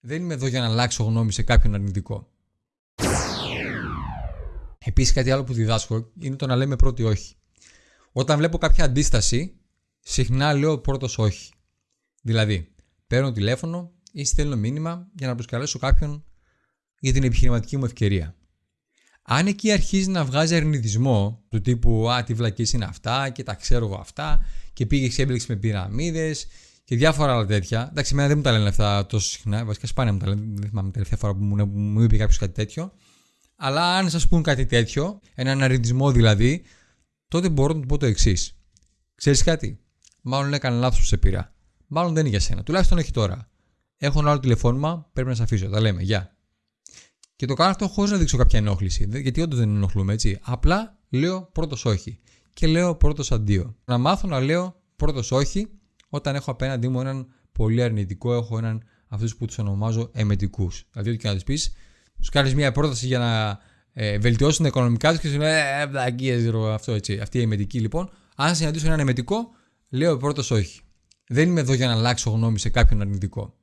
Δεν είμαι εδώ για να αλλάξω γνώμη σε κάποιον αρνητικό. Επίσης, κάτι άλλο που διδάσκω είναι το να λέμε πρώτοι όχι. Όταν βλέπω κάποια αντίσταση, συχνά λέω πρώτος όχι. Δηλαδή, παίρνω τηλέφωνο ή στέλνω μήνυμα για να προσκαλέσω κάποιον για την επιχειρηματική μου ευκαιρία. Αν εκεί αρχίζει να βγάζει αρνητισμό του τύπου Α, τι βλακής είναι αυτά και τα ξέρω εγώ αυτά και πήγε και έμπλεξε με πυραμίδες και διάφορα άλλα τέτοια. Εντάξει, εμένα δεν μου τα λένε αυτά τόσο συχνά. Βασικά σπάνια μου τα λένε. Δεν θυμάμαι τελευταία φορά που μου, μου είπε κάποιος κάτι τέτοιο. Αλλά αν σας πούν κάτι τέτοιο, έναν αρνητισμό δηλαδή, τότε μπορώ να του πω το εξής. Ξέρεις κάτι, μάλλον έκανε λάθος που σε πήρα. Μάλλον δεν είναι για σένα. Τουλάχιστον όχι τώρα. Έχω ένα άλλο τηλεφώνημα, πρέπει να σε αφήσω. Τα λέμε. Γεια. Και το κάνω αυτό χωρίς να δείξω κάποια ενόχληση. Γιατί όντως δεν ενοχλούμε, έτσι. Απλά λέω πρώτος όχι. Και λέω πρώτος αντίο. Να μάθω να λέω πρώτος όχι όταν έχω απέναντί μου έναν πολύ αρνητικό, έχω έναν αυτούς που τους ονομάζω εμετικούς. Δηλαδή, ό,τι και να τους πεις, τους κάνεις μια πρόταση για να ε, βελτιώσουν τα οικονομικά τους και σου λένε Ε, ε αυτό έτσι. Αυτή η εμετική λοιπόν. Αν συναντήσω έναν εμετικό, λέω πρώτος όχι. Δεν είμαι εδώ για να αλλάξω γνώμη σε κάποιον αρνητικό.